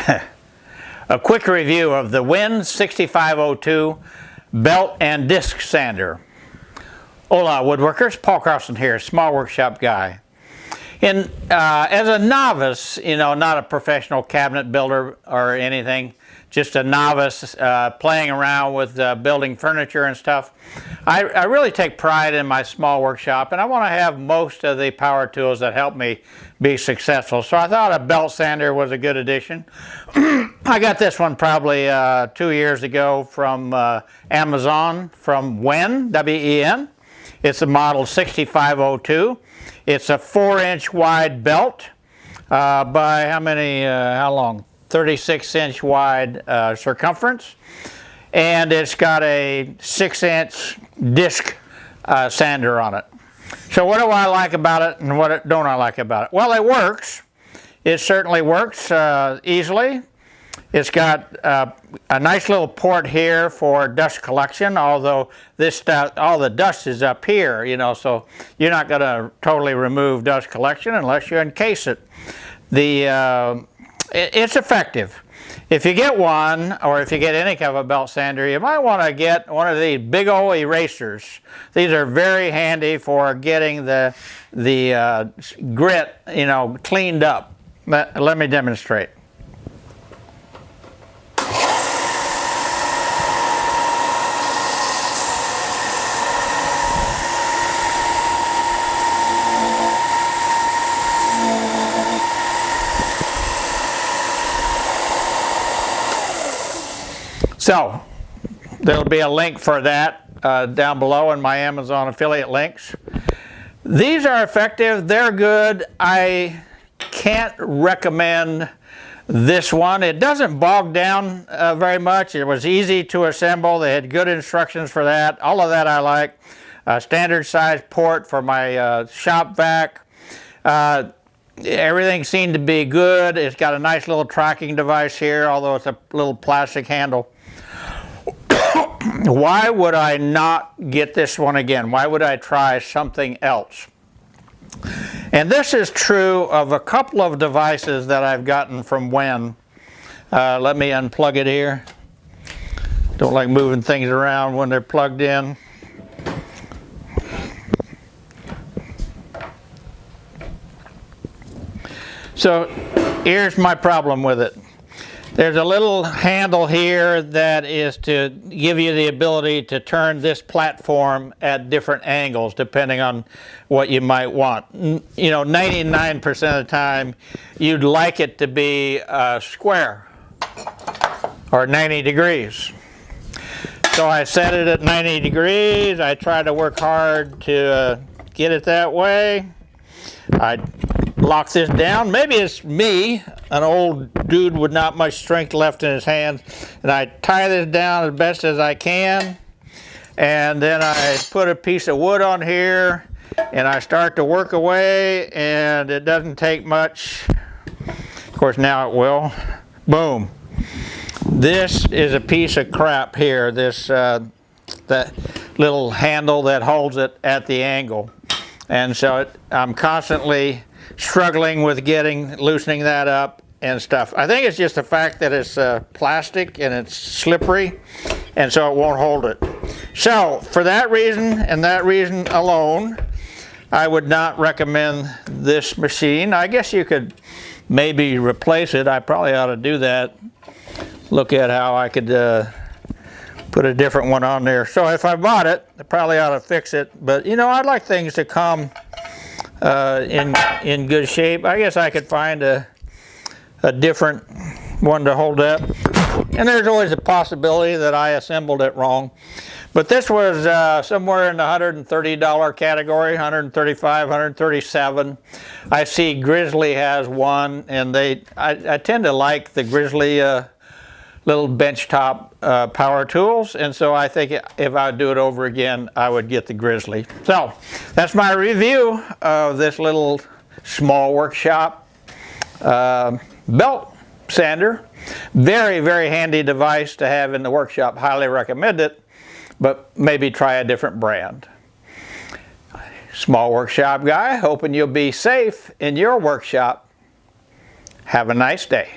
a quick review of the WEN 6502 belt and disc sander. Hola woodworkers, Paul Carlson here, small workshop guy. And uh, as a novice, you know, not a professional cabinet builder or anything, just a novice uh, playing around with uh, building furniture and stuff. I, I, really take pride in my small workshop and I want to have most of the power tools that help me be successful. So I thought a belt sander was a good addition. I got this one probably uh, two years ago from uh, Amazon from WEN, W-E-N. It's a model 6502. It's a four inch wide belt uh, by how many, how long? 36 inch wide uh, circumference and it's got a 6 inch disc uh, sander on it. So what do I like about it and what don't I like about it? Well it works. It certainly works uh, easily. It's got uh, a nice little port here for dust collection, although this stuff, all the dust is up here, you know, so you're not going to totally remove dust collection unless you encase it. The uh, it's effective. If you get one, or if you get any kind of a belt sander, you might want to get one of these big old erasers. These are very handy for getting the, the uh, grit, you know, cleaned up. Let, let me demonstrate. So there'll be a link for that uh, down below in my Amazon affiliate links. These are effective, they're good. I can't recommend this one. It doesn't bog down uh, very much. It was easy to assemble. They had good instructions for that. All of that I like. A standard size port for my uh, shop vac. Uh, everything seemed to be good. It's got a nice little tracking device here, although it's a little plastic handle why would I not get this one again? Why would I try something else? And this is true of a couple of devices that I've gotten from WEN. Uh, let me unplug it here. Don't like moving things around when they're plugged in. So here's my problem with it. There's a little handle here that is to give you the ability to turn this platform at different angles depending on what you might want. You know, 99% of the time you'd like it to be uh, square or 90 degrees. So I set it at 90 degrees. I try to work hard to uh, get it that way. I lock this down. Maybe it's me, an old dude with not much strength left in his hands, and I tie this down as best as I can, and then I put a piece of wood on here, and I start to work away, and it doesn't take much. Of course, now it will. Boom. This is a piece of crap here, this uh, that little handle that holds it at the angle. And so it, I'm constantly struggling with getting, loosening that up and stuff. I think it's just the fact that it's uh, plastic and it's slippery and so it won't hold it. So for that reason and that reason alone, I would not recommend this machine. I guess you could maybe replace it. I probably ought to do that. Look at how I could uh, put a different one on there. So if I bought it, I probably ought to fix it. But you know, I'd like things to come uh, in, in good shape. I guess I could find a, a different one to hold up. And there's always a possibility that I assembled it wrong. But this was uh, somewhere in the $130 category, $135, $137. I see Grizzly has one, and they I, I tend to like the Grizzly uh, little benchtop uh, power tools and so I think if I do it over again I would get the Grizzly. So that's my review of this little small workshop uh, belt sander. Very very handy device to have in the workshop. Highly recommend it but maybe try a different brand. Small workshop guy hoping you'll be safe in your workshop. Have a nice day.